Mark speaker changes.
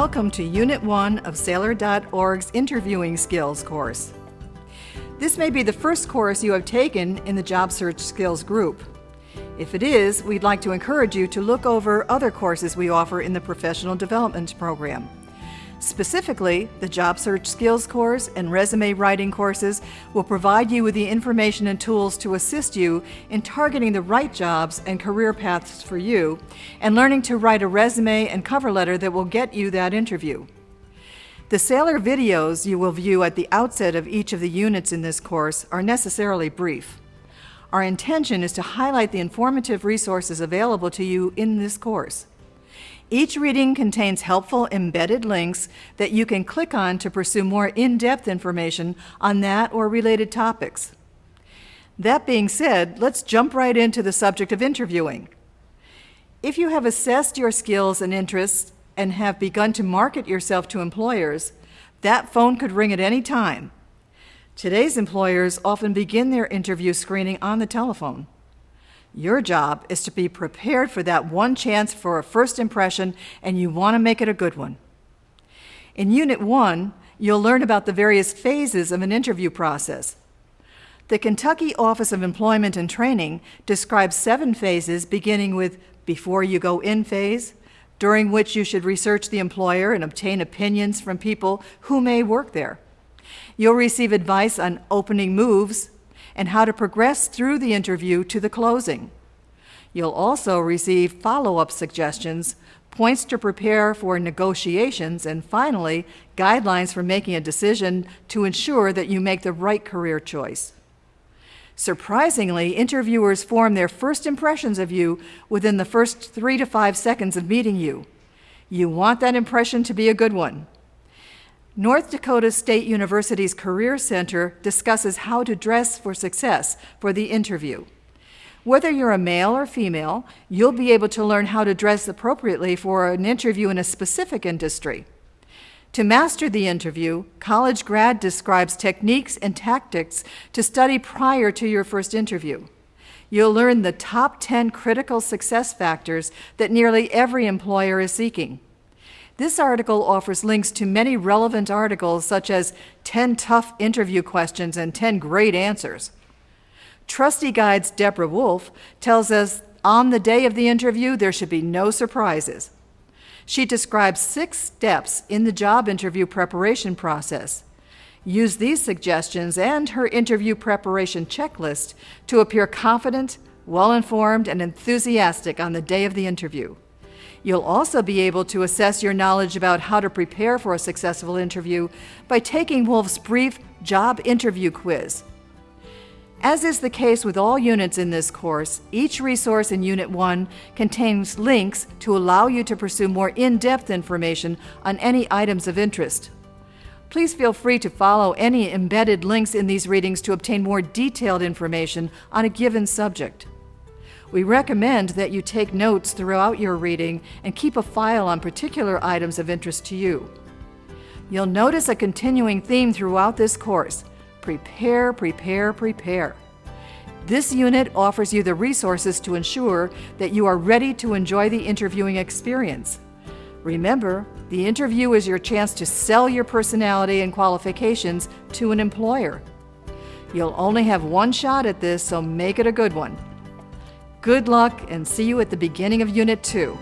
Speaker 1: Welcome to Unit 1 of Saylor.org's Interviewing Skills course. This may be the first course you have taken in the Job Search Skills group. If it is, we'd like to encourage you to look over other courses we offer in the Professional Development Program. Specifically, the Job Search Skills course and Resume Writing courses will provide you with the information and tools to assist you in targeting the right jobs and career paths for you and learning to write a resume and cover letter that will get you that interview. The Saylor videos you will view at the outset of each of the units in this course are necessarily brief. Our intention is to highlight the informative resources available to you in this course. Each reading contains helpful embedded links that you can click on to pursue more in-depth information on that or related topics. That being said, let's jump right into the subject of interviewing. If you have assessed your skills and interests and have begun to market yourself to employers, that phone could ring at any time. Today's employers often begin their interview screening on the telephone. Your job is to be prepared for that one chance for a first impression, and you want to make it a good one. In Unit 1, you'll learn about the various phases of an interview process. The Kentucky Office of Employment and Training describes seven phases beginning with before you go in phase, during which you should research the employer and obtain opinions from people who may work there. You'll receive advice on opening moves, and how to progress through the interview to the closing. You'll also receive follow-up suggestions, points to prepare for negotiations, and finally, guidelines for making a decision to ensure that you make the right career choice. Surprisingly, interviewers form their first impressions of you within the first three to five seconds of meeting you. You want that impression to be a good one. North Dakota State University's Career Center discusses how to dress for success for the interview. Whether you're a male or female, you'll be able to learn how to dress appropriately for an interview in a specific industry. To master the interview, College Grad describes techniques and tactics to study prior to your first interview. You'll learn the top 10 critical success factors that nearly every employer is seeking. This article offers links to many relevant articles such as 10 tough interview questions and 10 great answers. Trusty Guide's Deborah Wolf tells us on the day of the interview there should be no surprises. She describes six steps in the job interview preparation process. Use these suggestions and her interview preparation checklist to appear confident, well-informed, and enthusiastic on the day of the interview. You'll also be able to assess your knowledge about how to prepare for a successful interview by taking Wolf's brief job interview quiz. As is the case with all units in this course, each resource in Unit 1 contains links to allow you to pursue more in-depth information on any items of interest. Please feel free to follow any embedded links in these readings to obtain more detailed information on a given subject. We recommend that you take notes throughout your reading and keep a file on particular items of interest to you. You'll notice a continuing theme throughout this course. Prepare, prepare, prepare. This unit offers you the resources to ensure that you are ready to enjoy the interviewing experience. Remember, the interview is your chance to sell your personality and qualifications to an employer. You'll only have one shot at this, so make it a good one. Good luck and see you at the beginning of Unit 2.